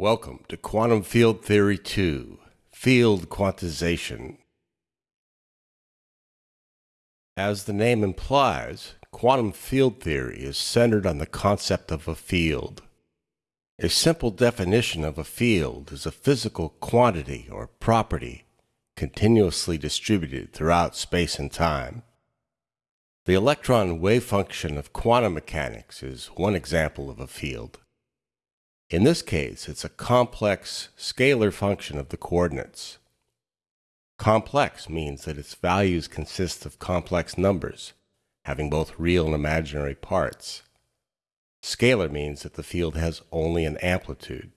Welcome to Quantum Field Theory 2, Field Quantization. As the name implies, quantum field theory is centered on the concept of a field. A simple definition of a field is a physical quantity or property continuously distributed throughout space and time. The electron wave function of quantum mechanics is one example of a field. In this case, it's a complex scalar function of the coordinates. Complex means that its values consist of complex numbers, having both real and imaginary parts. Scalar means that the field has only an amplitude.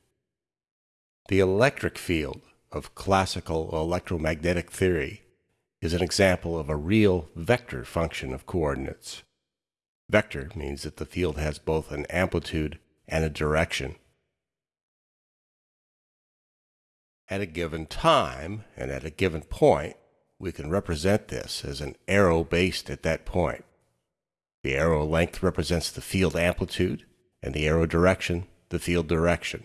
The electric field of classical electromagnetic theory is an example of a real vector function of coordinates. Vector means that the field has both an amplitude and a direction. At a given time and at a given point, we can represent this as an arrow based at that point. The arrow length represents the field amplitude, and the arrow direction, the field direction.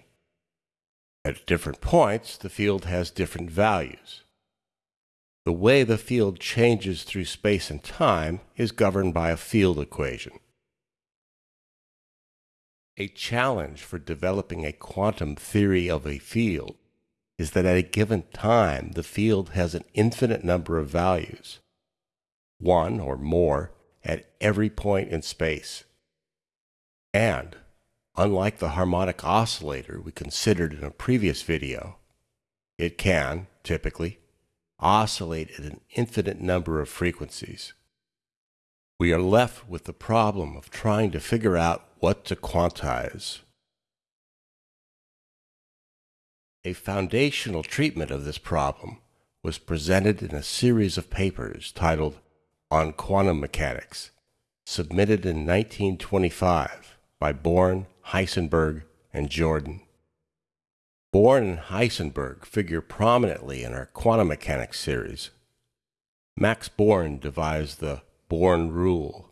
At different points, the field has different values. The way the field changes through space and time is governed by a field equation. A challenge for developing a quantum theory of a field is that at a given time, the field has an infinite number of values, one or more at every point in space. And, unlike the harmonic oscillator we considered in a previous video, it can, typically, oscillate at an infinite number of frequencies. We are left with the problem of trying to figure out what to quantize. A foundational treatment of this problem was presented in a series of papers titled On Quantum Mechanics, submitted in 1925 by Born, Heisenberg, and Jordan. Born and Heisenberg figure prominently in our quantum mechanics series. Max Born devised the Born rule,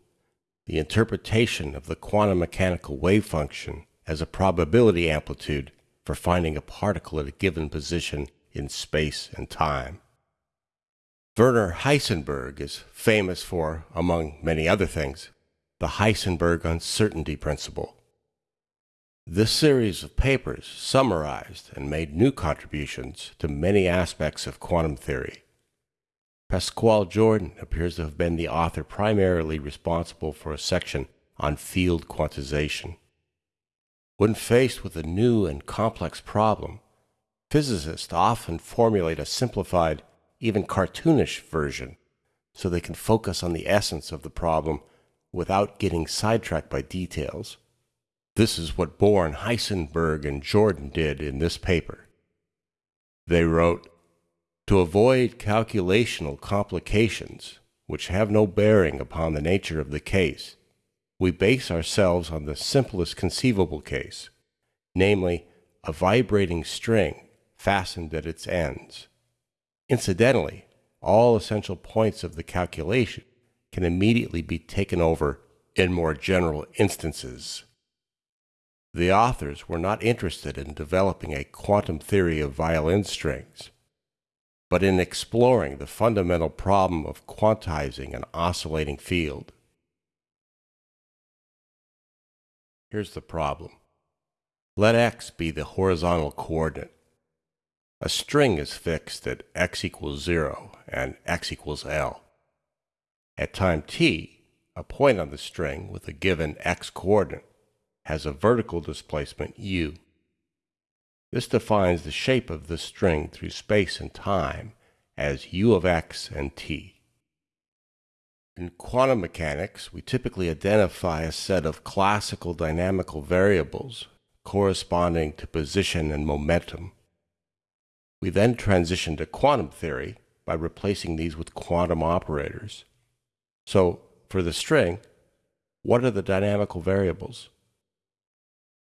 the interpretation of the quantum mechanical wave function as a probability amplitude for finding a particle at a given position in space and time. Werner Heisenberg is famous for, among many other things, the Heisenberg uncertainty principle. This series of papers summarized and made new contributions to many aspects of quantum theory. Pascual Jordan appears to have been the author primarily responsible for a section on field quantization. When faced with a new and complex problem, physicists often formulate a simplified, even cartoonish version so they can focus on the essence of the problem without getting sidetracked by details. This is what Born, Heisenberg, and Jordan did in this paper. They wrote, To avoid calculational complications, which have no bearing upon the nature of the case, we base ourselves on the simplest conceivable case, namely, a vibrating string fastened at its ends. Incidentally, all essential points of the calculation can immediately be taken over in more general instances. The authors were not interested in developing a quantum theory of violin strings, but in exploring the fundamental problem of quantizing an oscillating field. Here's the problem. Let x be the horizontal coordinate. A string is fixed at x equals 0 and x equals L. At time t, a point on the string with a given x coordinate has a vertical displacement u. This defines the shape of the string through space and time as u of x and t. In quantum mechanics, we typically identify a set of classical dynamical variables corresponding to position and momentum. We then transition to quantum theory by replacing these with quantum operators. So, for the string, what are the dynamical variables?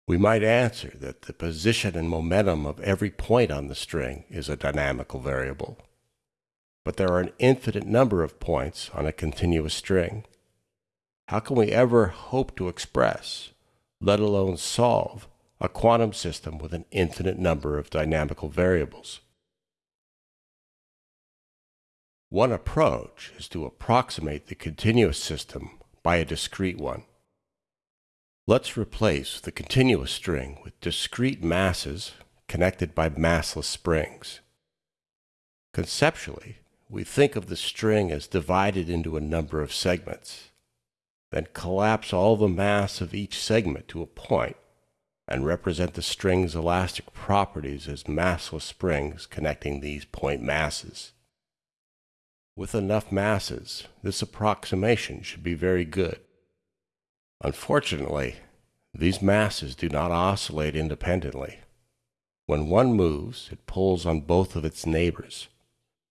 We might answer that the position and momentum of every point on the string is a dynamical variable but there are an infinite number of points on a continuous string. How can we ever hope to express, let alone solve, a quantum system with an infinite number of dynamical variables. One approach is to approximate the continuous system by a discrete one. Let's replace the continuous string with discrete masses connected by massless springs. Conceptually, we think of the string as divided into a number of segments, then collapse all the mass of each segment to a point and represent the string's elastic properties as massless springs connecting these point masses. With enough masses, this approximation should be very good. Unfortunately, these masses do not oscillate independently. When one moves, it pulls on both of its neighbors,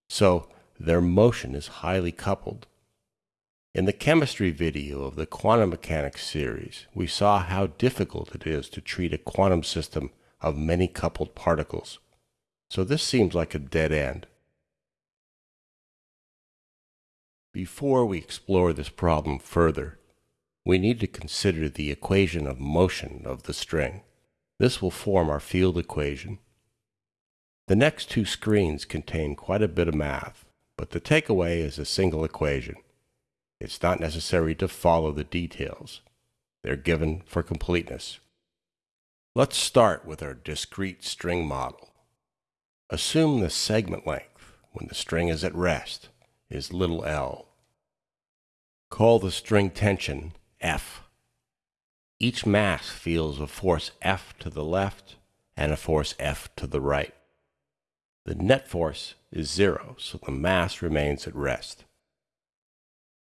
so their motion is highly coupled. In the chemistry video of the quantum mechanics series, we saw how difficult it is to treat a quantum system of many coupled particles, so this seems like a dead end. Before we explore this problem further, we need to consider the equation of motion of the string. This will form our field equation. The next two screens contain quite a bit of math, but the takeaway is a single equation. It's not necessary to follow the details. They're given for completeness. Let's start with our discrete string model. Assume the segment length, when the string is at rest, is little l. Call the string tension F. Each mass feels a force F to the left and a force F to the right. The net force is zero, so the mass remains at rest.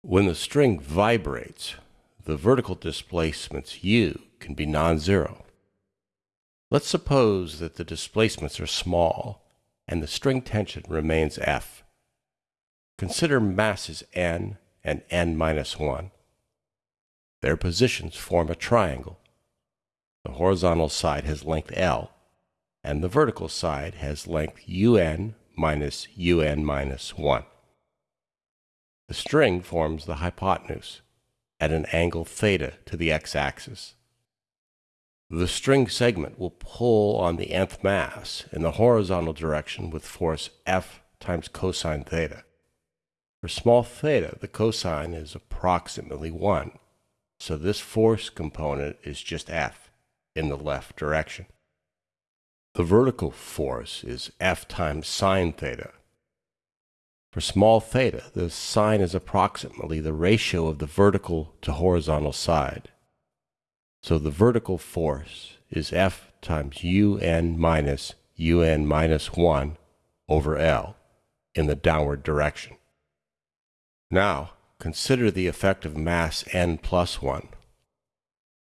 When the string vibrates, the vertical displacements u can be non-zero. Let's suppose that the displacements are small and the string tension remains F. Consider masses n and n minus 1. Their positions form a triangle. The horizontal side has length L, and the vertical side has length un minus un minus 1. The string forms the hypotenuse at an angle theta to the x-axis. The string segment will pull on the nth mass in the horizontal direction with force F times cosine theta. For small theta, the cosine is approximately 1, so this force component is just F in the left direction. The vertical force is F times sine theta. For small theta, the sine is approximately the ratio of the vertical to horizontal side. So the vertical force is F times un minus un minus 1 over L in the downward direction. Now, consider the effect of mass n plus 1.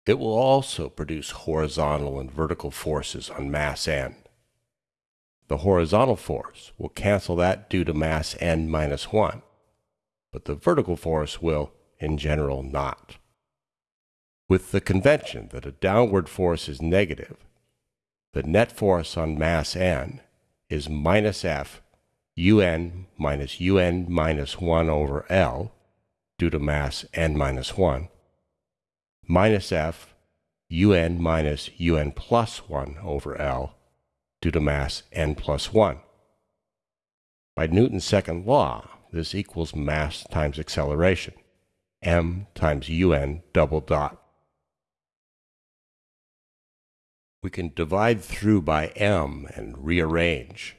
It will also produce horizontal and vertical forces on mass n. The horizontal force will cancel that due to mass n minus 1, but the vertical force will, in general, not. With the convention that a downward force is negative, the net force on mass n is minus f un minus un minus 1 over L due to mass n minus 1 minus f un minus un plus 1 over L due to mass n plus 1. By Newton's second law, this equals mass times acceleration, m times un double dot. We can divide through by m and rearrange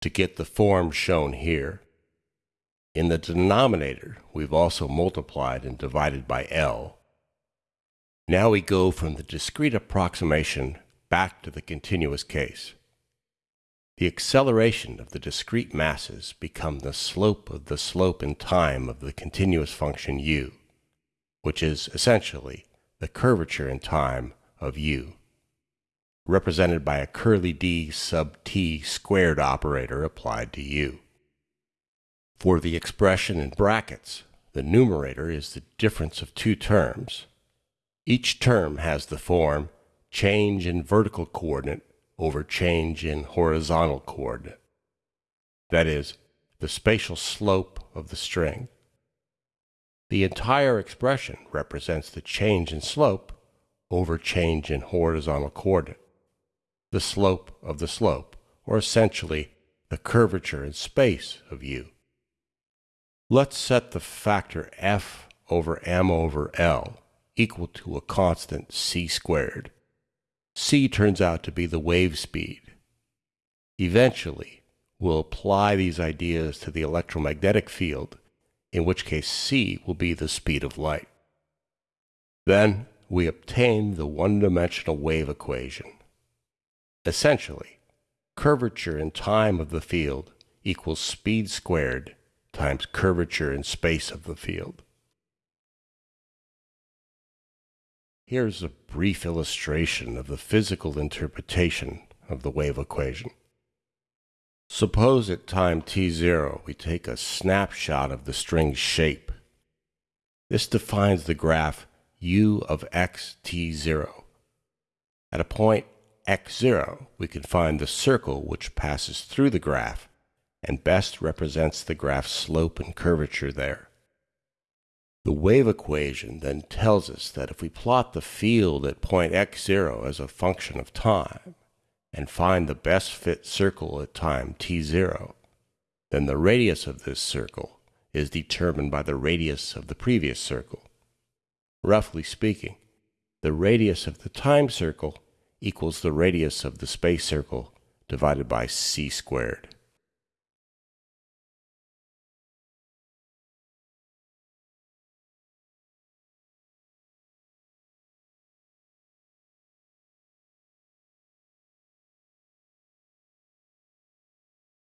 to get the form shown here. In the denominator, we've also multiplied and divided by L. Now we go from the discrete approximation back to the continuous case. The acceleration of the discrete masses become the slope of the slope in time of the continuous function u, which is essentially the curvature in time of u represented by a curly d sub t squared operator applied to u. For the expression in brackets, the numerator is the difference of two terms. Each term has the form change in vertical coordinate over change in horizontal coordinate. That is, the spatial slope of the string. The entire expression represents the change in slope over change in horizontal coordinate, the slope of the slope, or essentially the curvature in space of u. Let's set the factor f over m over L equal to a constant c squared. c turns out to be the wave speed. Eventually, we'll apply these ideas to the electromagnetic field, in which case c will be the speed of light. Then we obtain the one-dimensional wave equation. Essentially, curvature in time of the field equals speed squared times curvature in space of the field. Here's a brief illustration of the physical interpretation of the wave equation. Suppose at time t0 we take a snapshot of the string's shape. This defines the graph u of x t0. At a point x0 we can find the circle which passes through the graph and best represents the graph's slope and curvature there. The wave equation then tells us that if we plot the field at point x0 as a function of time, and find the best fit circle at time t0, then the radius of this circle is determined by the radius of the previous circle. Roughly speaking, the radius of the time circle equals the radius of the space circle divided by c squared.